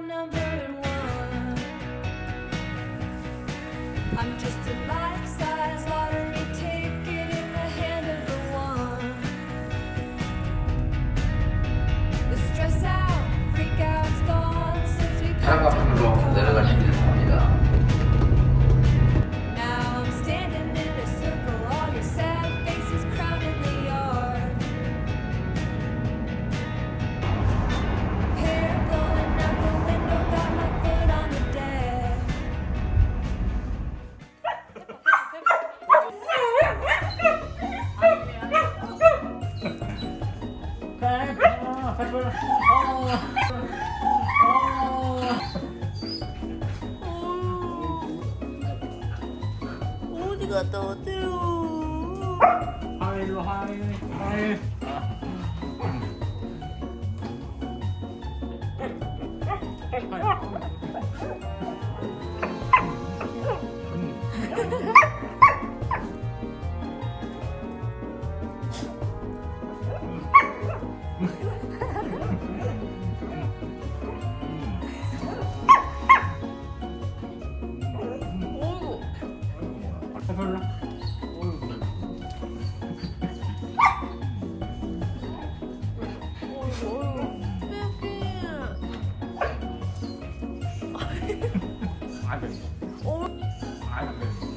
number one. I'm just ありがとう。入る入る入る。 안 돼. 안 돼.